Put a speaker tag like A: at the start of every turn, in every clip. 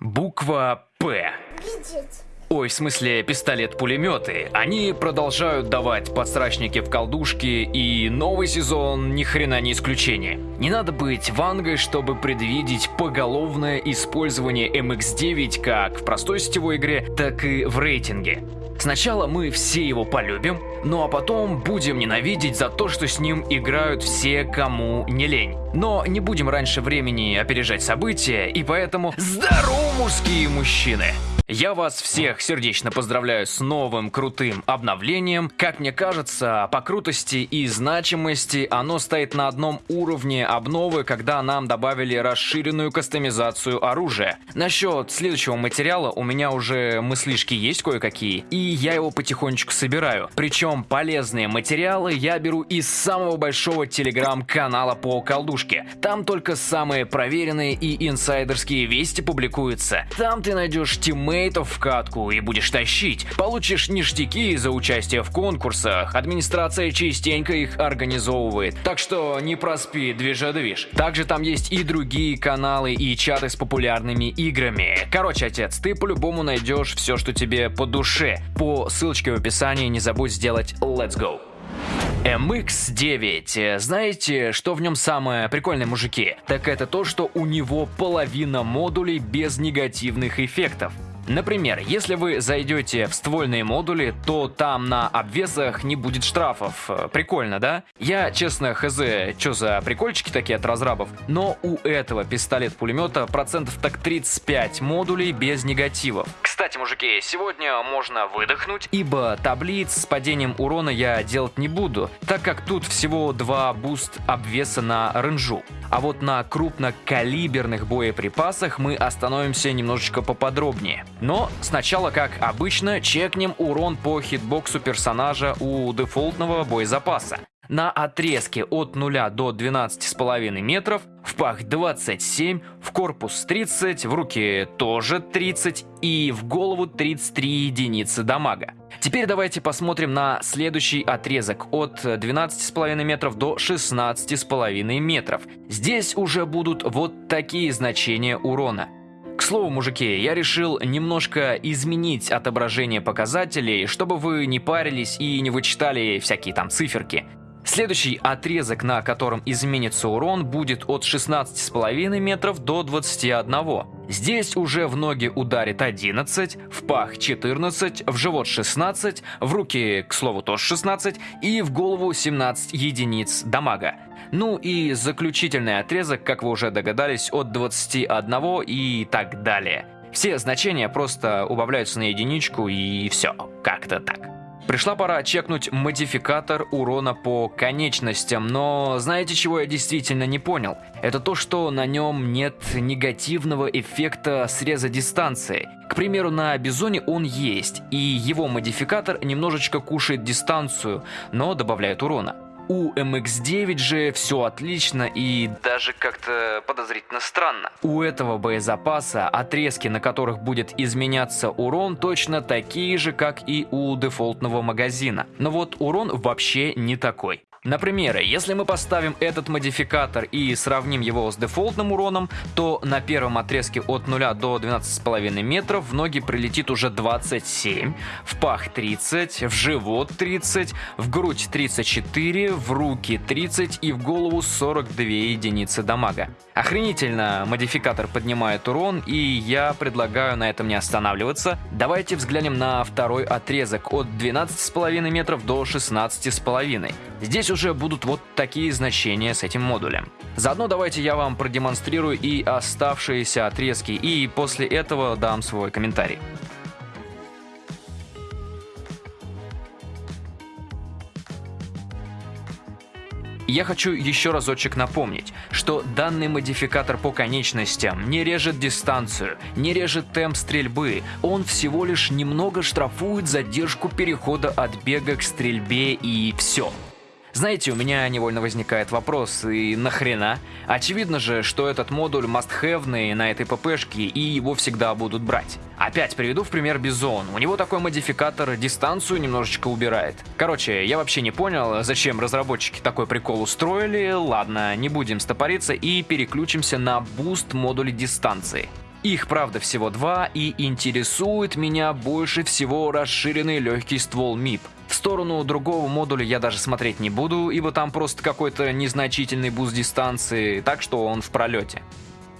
A: Буква «П».
B: Видеть.
A: Ой, в смысле, пистолет-пулеметы. Они продолжают давать подсрачники в колдушки, и новый сезон ни хрена не исключение. Не надо быть вангой, чтобы предвидеть поголовное использование MX-9 как в простой сетевой игре, так и в рейтинге. Сначала мы все его полюбим, ну а потом будем ненавидеть за то, что с ним играют все, кому не лень. Но не будем раньше времени опережать события, и поэтому здорово, мужские мужчины! Я вас всех сердечно поздравляю с новым крутым обновлением. Как мне кажется, по крутости и значимости оно стоит на одном уровне обновы, когда нам добавили расширенную кастомизацию оружия. Насчет следующего материала у меня уже мыслишки есть кое-какие, и я его потихонечку собираю. Причем полезные материалы я беру из самого большого телеграм-канала по колдушке. Там только самые проверенные и инсайдерские вести публикуются. Там ты найдешь тиммейтов в катку и будешь тащить. Получишь ништяки за участие в конкурсах. Администрация частенько их организовывает. Так что не проспи, движа-движ. Также там есть и другие каналы и чаты с популярными играми. Короче, отец, ты по-любому найдешь все, что тебе по душе. По ссылочке в описании не забудь сделать Let's Go. MX-9. Знаете, что в нем самое прикольное, мужики? Так это то, что у него половина модулей без негативных эффектов. Например, если вы зайдете в ствольные модули, то там на обвесах не будет штрафов. Прикольно, да? Я, честно, хз, что за прикольчики такие от разрабов, но у этого пистолет-пулемета процентов так 35 модулей без негативов. Кстати, мужики, сегодня можно выдохнуть, ибо таблиц с падением урона я делать не буду, так как тут всего два boost обвеса на range у. А вот на крупнокалиберных боеприпасах мы остановимся немножечко поподробнее. Но сначала, как обычно, чекнем урон по хитбоксу персонажа у дефолтного боезапаса. На отрезке от 0 до 12,5 метров в пах 27, в корпус 30, в руки тоже 30 и в голову 33 единицы дамага. Теперь давайте посмотрим на следующий отрезок от 12,5 метров до 16,5 метров. Здесь уже будут вот такие значения урона. Слову, мужики, я решил немножко изменить отображение показателей, чтобы вы не парились и не вычитали всякие там циферки. Следующий отрезок, на котором изменится урон, будет от 16,5 метров до 21. Здесь уже в ноги ударит 11, в пах 14, в живот 16, в руки, к слову, тоже 16 и в голову 17 единиц дамага. Ну и заключительный отрезок, как вы уже догадались, от 21 и так далее. Все значения просто убавляются на единичку и все, как-то так. Пришла пора чекнуть модификатор урона по конечностям, но знаете, чего я действительно не понял? Это то, что на нем нет негативного эффекта среза дистанции. К примеру, на Бизоне он есть, и его модификатор немножечко кушает дистанцию, но добавляет урона. У MX-9 же все отлично и даже как-то подозрительно странно. У этого боезапаса отрезки, на которых будет изменяться урон, точно такие же, как и у дефолтного магазина. Но вот урон вообще не такой. Например, если мы поставим этот модификатор и сравним его с дефолтным уроном, то на первом отрезке от 0 до 12,5 метров в ноги прилетит уже 27, в пах 30, в живот 30, в грудь 34, в руки 30 и в голову 42 единицы дамага. Охренительно модификатор поднимает урон, и я предлагаю на этом не останавливаться. Давайте взглянем на второй отрезок от 12,5 метров до 16,5. Здесь уже будут вот такие значения с этим модулем. Заодно давайте я вам продемонстрирую и оставшиеся отрезки, и после этого дам свой комментарий. Я хочу еще разочек напомнить, что данный модификатор по конечностям не режет дистанцию, не режет темп стрельбы, он всего лишь немного штрафует задержку перехода от бега к стрельбе и все. Знаете, у меня невольно возникает вопрос, и нахрена? Очевидно же, что этот модуль must-have на этой ППшке, и его всегда будут брать. Опять приведу в пример Бизон. У него такой модификатор дистанцию немножечко убирает. Короче, я вообще не понял, зачем разработчики такой прикол устроили. Ладно, не будем стопориться и переключимся на boost модули дистанции. Их, правда, всего два, и интересует меня больше всего расширенный легкий ствол MIP. В сторону другого модуля я даже смотреть не буду, ибо там просто какой-то незначительный boost дистанции, так что он в пролете.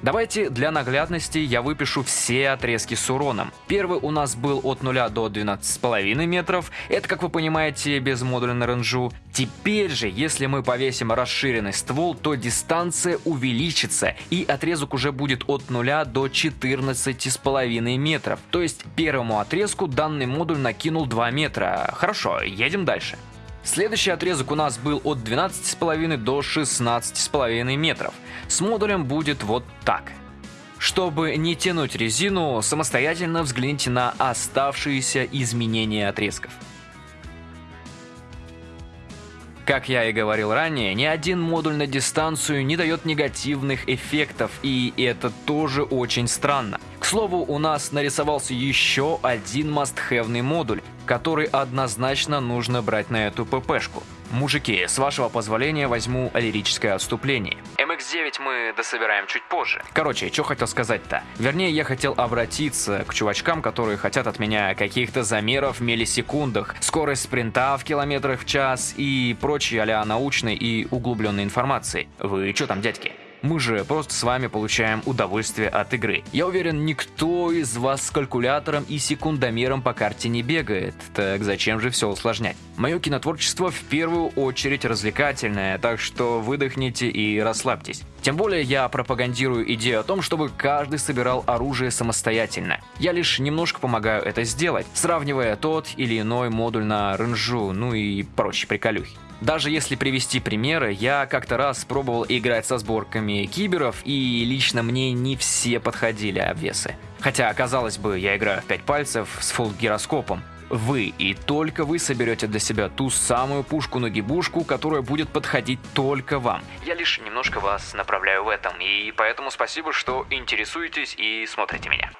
A: Давайте для наглядности я выпишу все отрезки с уроном. Первый у нас был от 0 до 12,5 метров, это, как вы понимаете, без модуля на range у. Теперь же, если мы повесим расширенный ствол, то дистанция увеличится, и отрезок уже будет от 0 до 14,5 метров. То есть первому отрезку данный модуль накинул 2 метра. Хорошо, едем дальше. Следующий отрезок у нас был от 12,5 до 16,5 метров. С модулем будет вот так. Чтобы не тянуть резину, самостоятельно взгляните на оставшиеся изменения отрезков. Как я и говорил ранее, ни один модуль на дистанцию не дает негативных эффектов, и это тоже очень странно. К слову, у нас нарисовался еще один мастхевный модуль, который однозначно нужно брать на эту ППшку. Мужики, с вашего позволения возьму лирическое отступление. MX-9 мы дособираем чуть позже. Короче, что хотел сказать-то? Вернее, я хотел обратиться к чувачкам, которые хотят от меня каких-то замеров в миллисекундах, скорость спринта в километрах в час и прочей а научной и углубленной информации. Вы что там, дядьки? Мы же просто с вами получаем удовольствие от игры. Я уверен, никто из вас с калькулятором и секундомером по карте не бегает. Так зачем же все усложнять? Мое кинотворчество в первую очередь развлекательное, так что выдохните и расслабьтесь. Тем более я пропагандирую идею о том, чтобы каждый собирал оружие самостоятельно. Я лишь немножко помогаю это сделать, сравнивая тот или иной модуль на ренжу, ну и прочие приколюхи. Даже если привести примеры, я как-то раз пробовал играть со сборками киберов, и лично мне не все подходили обвесы. Хотя, казалось бы, я играю в 5 пальцев с фулл-гироскопом. Вы и только вы соберете для себя ту самую пушку-нагибушку, которая будет подходить только вам. Я лишь немножко вас направляю в этом, и поэтому спасибо, что интересуетесь и смотрите меня.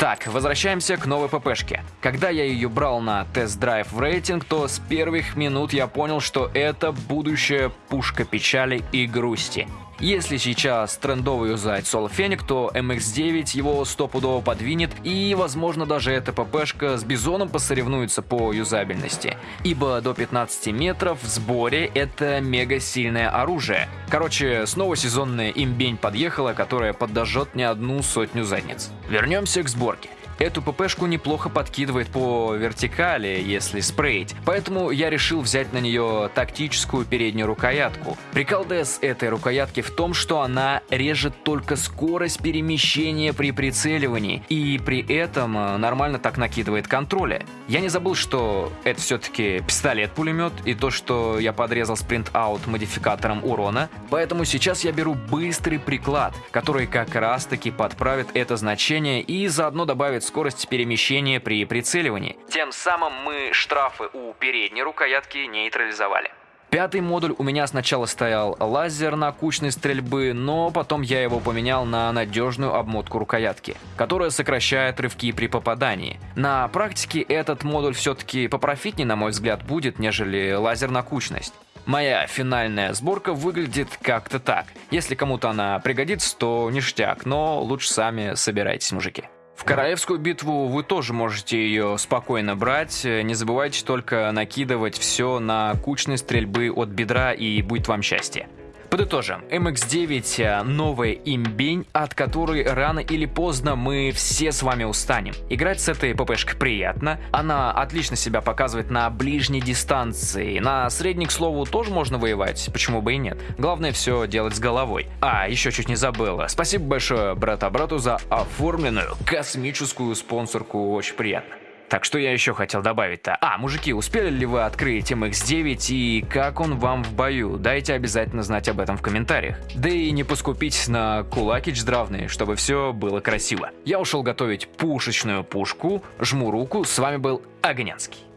A: Так, возвращаемся к новой ППшке. Когда я ее брал на тест-драйв в рейтинг, то с первых минут я понял, что это будущая пушка печали и грусти. Если сейчас трендовый юзать Fennec, то MX-9 его стопудово подвинет, и, возможно, даже эта ППшка с Бизоном посоревнуется по юзабельности. Ибо до 15 метров в сборе это мега сильное оружие. Короче, снова сезонная имбень подъехала, которая подожжет не одну сотню задниц. Вернемся к сборке. Эту ППшку неплохо подкидывает по вертикали, если спреить, поэтому я решил взять на нее тактическую переднюю рукоятку. Прикол DS этой рукоятки в том, что она режет только скорость перемещения при прицеливании, и при этом э, нормально так накидывает контроля. Я не забыл, что это все-таки пистолет-пулемет, и то, что я подрезал спринт-аут модификатором урона, поэтому сейчас я беру быстрый приклад, который как раз-таки подправит это значение и заодно добавит скорость перемещения при прицеливании. Тем самым мы штрафы у передней рукоятки нейтрализовали. Пятый модуль у меня сначала стоял лазер на кучной стрельбы, но потом я его поменял на надежную обмотку рукоятки, которая сокращает рывки при попадании. На практике этот модуль все-таки попрофитнее, на мой взгляд, будет, нежели лазер на кучность. Моя финальная сборка выглядит как-то так. Если кому-то она пригодится, то ништяк, но лучше сами собирайтесь, мужики. В Королевскую битву вы тоже можете ее спокойно брать. Не забывайте только накидывать все на кучные стрельбы от бедра и будет вам счастье. Подытожим, MX-9 э, новая имбень, от которой рано или поздно мы все с вами устанем. Играть с этой ППшкой приятно, она отлично себя показывает на ближней дистанции, на средней, к слову, тоже можно воевать, почему бы и нет. Главное все делать с головой. А, еще чуть не забыла. Спасибо большое брата-брату за оформленную космическую спонсорку, очень приятно. Так что я еще хотел добавить-то? А, мужики, успели ли вы открыть MX-9 и как он вам в бою? Дайте обязательно знать об этом в комментариях. Да и не поскупитесь на кулакич здравный, чтобы все было красиво. Я ушел готовить пушечную пушку, жму руку, с вами был Огнянский.